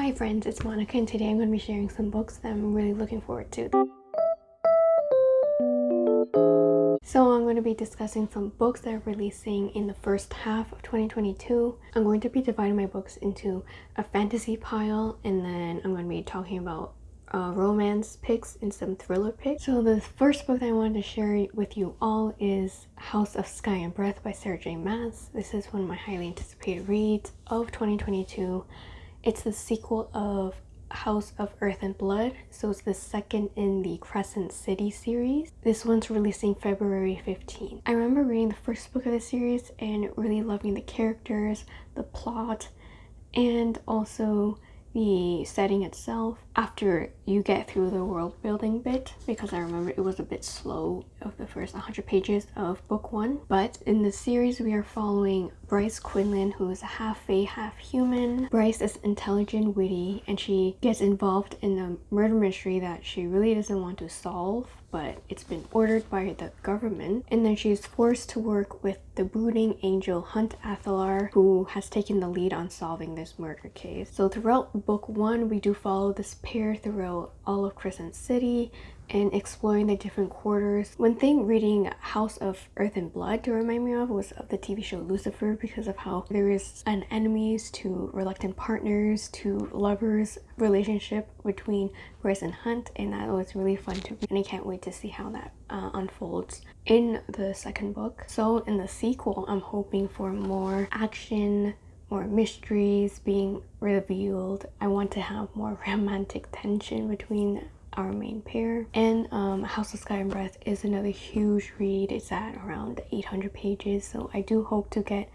Hi friends, it's Monica and today I'm going to be sharing some books that I'm really looking forward to. So I'm going to be discussing some books that are releasing in the first half of 2022. I'm going to be dividing my books into a fantasy pile and then I'm going to be talking about uh, romance picks and some thriller picks. So the first book that I wanted to share with you all is House of Sky and Breath by Sarah J Maas. This is one of my highly anticipated reads of 2022. It's the sequel of House of Earth and Blood, so it's the second in the Crescent City series. This one's releasing February 15. I remember reading the first book of the series and really loving the characters, the plot, and also the setting itself after you get through the world building bit because I remember it was a bit slow of the first 100 pages of book one. But in the series we are following Bryce Quinlan who is a half fae half human Bryce is intelligent witty and she gets involved in a murder mystery that she really doesn't want to solve but it's been ordered by the government and then she's forced to work with the brooding angel Hunt Athalar who has taken the lead on solving this murder case. So throughout book one we do follow this pair throughout all of Crescent City and exploring the different quarters. One thing reading House of Earth and Blood to remind me of was of the TV show Lucifer because of how there is an enemies to reluctant partners to lovers relationship between Bryce and Hunt and that was really fun to read and I can't wait to see how that uh, unfolds in the second book. So in the sequel I'm hoping for more action more mysteries being revealed. I want to have more romantic tension between our main pair and um, House of Sky and Breath is another huge read it's at around 800 pages so I do hope to get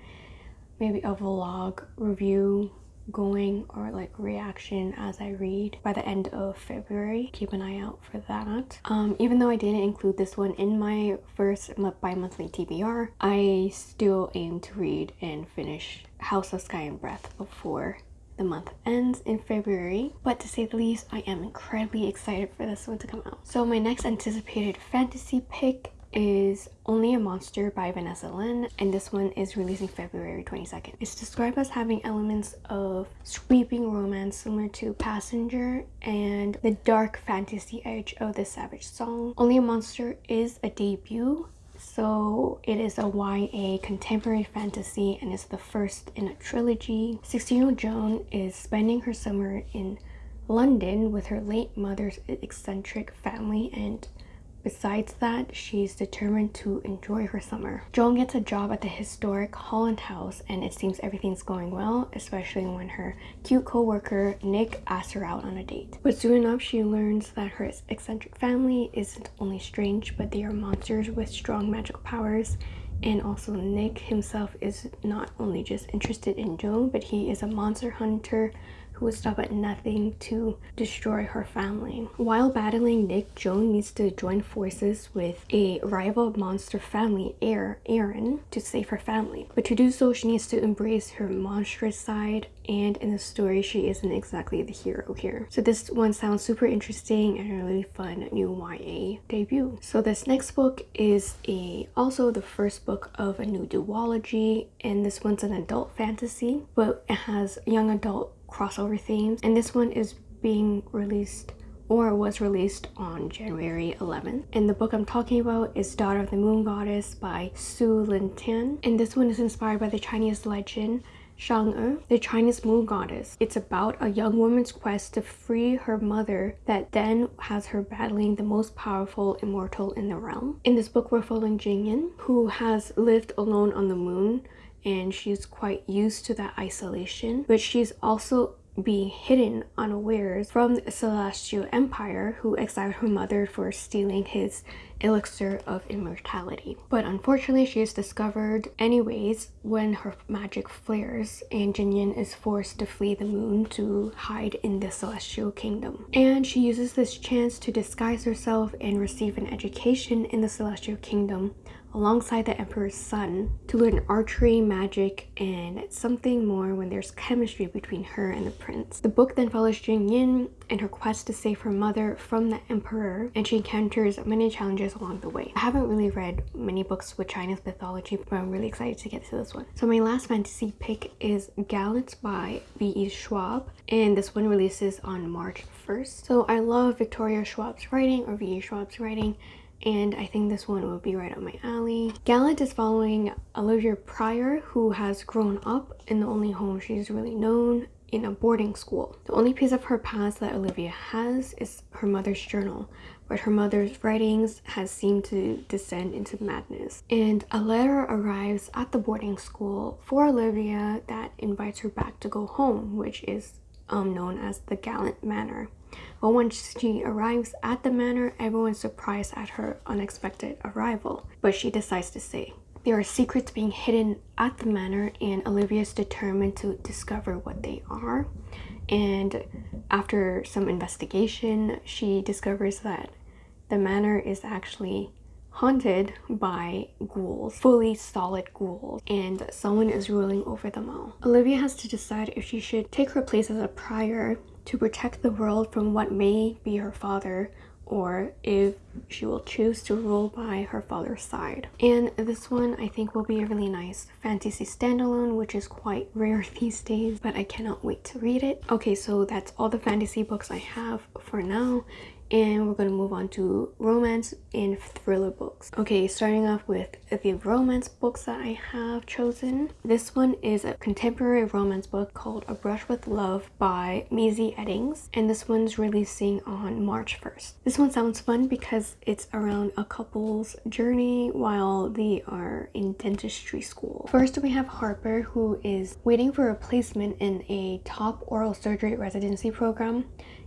maybe a vlog review going or like reaction as I read by the end of February. Keep an eye out for that. Um, even though I didn't include this one in my first bi-monthly TBR, I still aim to read and finish House of Sky and Breath before the month ends in February, but to say the least, I am incredibly excited for this one to come out. So my next anticipated fantasy pick is Only a Monster by Vanessa Len and this one is releasing February 22nd. It's described as having elements of sweeping romance similar to Passenger and the dark fantasy edge of the Savage Song. Only a Monster is a debut so it is a YA contemporary fantasy and is the first in a trilogy. 16-year-old Joan is spending her summer in London with her late mother's eccentric family and Besides that, she's determined to enjoy her summer. Joan gets a job at the historic Holland House and it seems everything's going well, especially when her cute co-worker Nick asks her out on a date. But soon enough, she learns that her eccentric family isn't only strange, but they are monsters with strong magical powers and also Nick himself is not only just interested in Joan, but he is a monster hunter who would stop at nothing to destroy her family. While battling Nick, Joan needs to join forces with a rival monster family heir, Aaron, to save her family. But to do so, she needs to embrace her monstrous side and in the story she isn't exactly the hero here. So this one sounds super interesting and a really fun new YA debut. So this next book is a also the first book of a new duology and this one's an adult fantasy but it has young adult crossover themes and this one is being released or was released on January 11th. And the book I'm talking about is Daughter of the Moon Goddess by Sue Lynn Tan. And this one is inspired by the Chinese legend Chang'e, the Chinese moon goddess. It's about a young woman's quest to free her mother that then has her battling the most powerful immortal in the realm. In this book, we're following Jingyan, who has lived alone on the moon and she's quite used to that isolation but she's also being hidden unawares from the celestial empire who exiled her mother for stealing his elixir of immortality. But unfortunately she is discovered anyways when her magic flares and Jinyan is forced to flee the moon to hide in the celestial kingdom. And she uses this chance to disguise herself and receive an education in the celestial kingdom alongside the Emperor's son to learn archery, magic, and something more when there's chemistry between her and the prince. The book then follows Jing Yin and her quest to save her mother from the Emperor, and she encounters many challenges along the way. I haven't really read many books with Chinese mythology, but I'm really excited to get to this one. So my last fantasy pick is Gallant by V.E. Schwab, and this one releases on March 1st. So I love Victoria Schwab's writing or V.E. Schwab's writing and I think this one will be right up my alley. Gallant is following Olivia Prior who has grown up in the only home she's really known in a boarding school. The only piece of her past that Olivia has is her mother's journal, but her mother's writings has seemed to descend into madness. And a letter arrives at the boarding school for Olivia that invites her back to go home, which is um, known as the Gallant Manor. But once she arrives at the manor, everyone's surprised at her unexpected arrival, but she decides to stay. There are secrets being hidden at the manor and Olivia is determined to discover what they are. And after some investigation, she discovers that the manor is actually haunted by ghouls, fully solid ghouls, and someone is ruling over them all. Olivia has to decide if she should take her place as a prior to protect the world from what may be her father or if she will choose to rule by her father's side. And this one I think will be a really nice fantasy standalone which is quite rare these days but I cannot wait to read it. Okay so that's all the fantasy books I have for now and we're going to move on to romance and thriller books. Okay starting off with the romance books that i have chosen. This one is a contemporary romance book called a brush with love by Mazey Eddings and this one's releasing on march 1st this one sounds fun because it's around a couple's journey while they are in dentistry school. First we have harper who is waiting for a placement in a top oral surgery residency program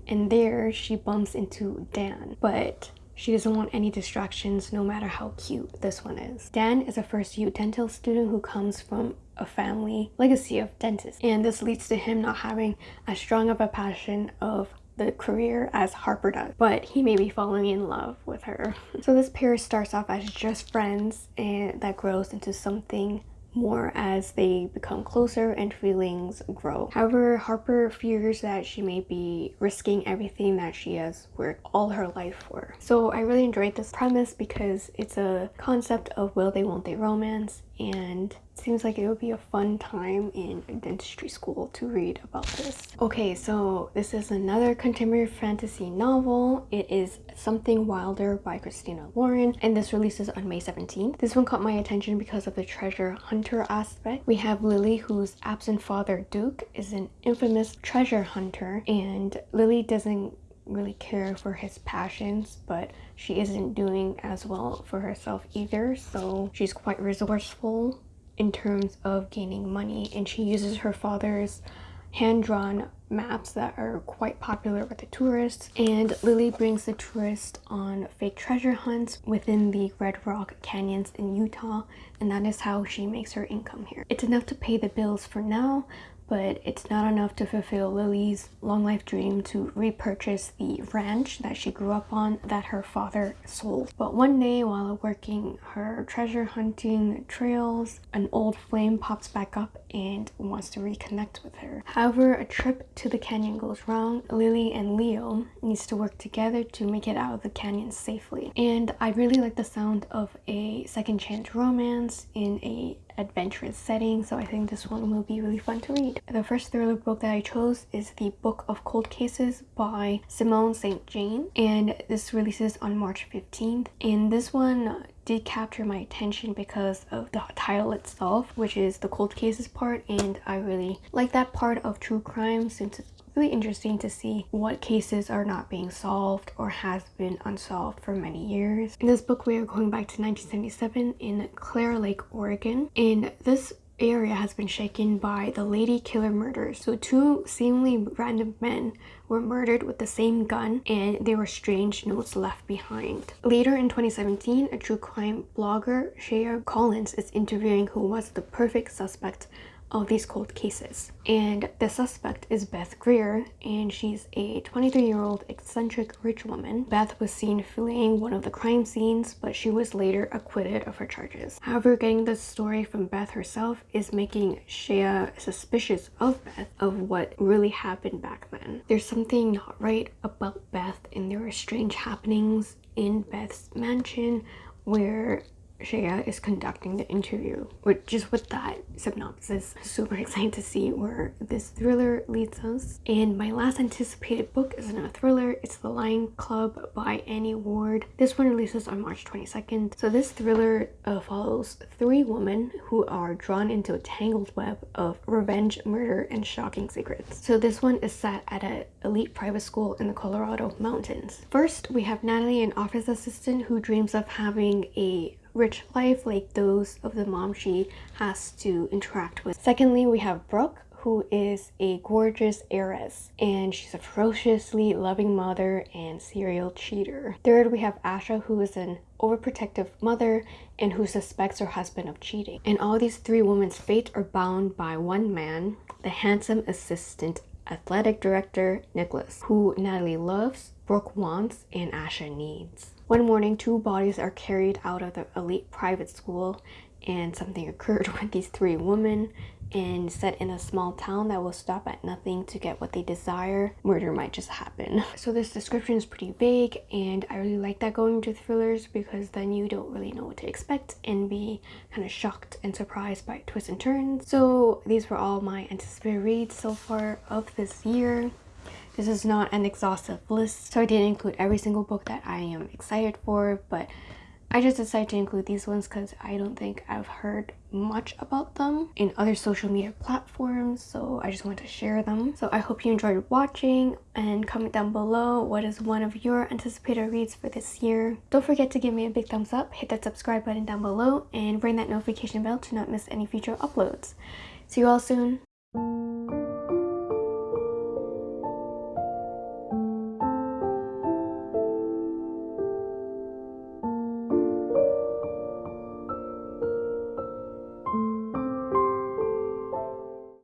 and there she bumps into Dan but she doesn't want any distractions no matter how cute this one is. Dan is a first year dental student who comes from a family legacy of dentists and this leads to him not having as strong of a passion of the career as Harper does, but he may be falling in love with her. so this pair starts off as just friends and that grows into something more as they become closer and feelings grow. However, Harper fears that she may be risking everything that she has worked all her life for. So I really enjoyed this premise because it's a concept of will they won't they romance and it seems like it would be a fun time in dentistry school to read about this. Okay, so this is another contemporary fantasy novel. It is Something Wilder by Christina Lauren and this releases on May 17th. This one caught my attention because of the treasure hunter aspect. We have Lily whose absent father Duke is an infamous treasure hunter and Lily doesn't really care for his passions but she isn't doing as well for herself either so she's quite resourceful in terms of gaining money and she uses her father's hand-drawn maps that are quite popular with the tourists and Lily brings the tourists on fake treasure hunts within the Red Rock Canyons in Utah and that is how she makes her income here. It's enough to pay the bills for now but it's not enough to fulfill Lily's long life dream to repurchase the ranch that she grew up on that her father sold. But one day while working her treasure hunting trails, an old flame pops back up and wants to reconnect with her. However, a trip to the canyon goes wrong. Lily and Leo needs to work together to make it out of the canyon safely. And I really like the sound of a second chance romance in a adventurous setting so I think this one will be really fun to read. The first thriller book that I chose is the Book of Cold Cases by Simone St. James and this releases on March 15th and this one did capture my attention because of the title itself which is the cold cases part and I really like that part of true crime since it's really interesting to see what cases are not being solved or has been unsolved for many years. In this book, we are going back to 1977 in Claire Lake, Oregon. And this area has been shaken by the Lady Killer murders. So two seemingly random men were murdered with the same gun and there were strange notes left behind. Later in 2017, a true crime blogger, Shea Collins, is interviewing who was the perfect suspect of these cold cases. And the suspect is Beth Greer, and she's a 23-year-old eccentric rich woman. Beth was seen fleeing one of the crime scenes, but she was later acquitted of her charges. However, getting the story from Beth herself is making Shea suspicious of Beth of what really happened back then. There's something not right about Beth, and there are strange happenings in Beth's mansion where Shea is conducting the interview. But just with that synopsis, super excited to see where this thriller leads us. And my last anticipated book is another thriller. It's The Lion Club by Annie Ward. This one releases on March 22nd. So this thriller uh, follows three women who are drawn into a tangled web of revenge, murder, and shocking secrets. So this one is set at an elite private school in the Colorado mountains. First, we have Natalie, an office assistant who dreams of having a rich life like those of the mom she has to interact with. Secondly, we have Brooke, who is a gorgeous heiress and she's a ferociously loving mother and serial cheater. Third, we have Asha, who is an overprotective mother and who suspects her husband of cheating. And all these three women's fates are bound by one man, the handsome assistant athletic director Nicholas, who Natalie loves, Brooke wants, and Asha needs. One morning, two bodies are carried out of the elite private school and something occurred with these three women and set in a small town that will stop at nothing to get what they desire, murder might just happen. So this description is pretty vague and I really like that going to thrillers because then you don't really know what to expect and be kind of shocked and surprised by twists and turns. So these were all my anticipated reads so far of this year. This is not an exhaustive list, so I didn't include every single book that I am excited for, but I just decided to include these ones because I don't think I've heard much about them in other social media platforms so I just wanted to share them. So I hope you enjoyed watching and comment down below what is one of your anticipated reads for this year. Don't forget to give me a big thumbs up, hit that subscribe button down below and ring that notification bell to not miss any future uploads. See you all soon.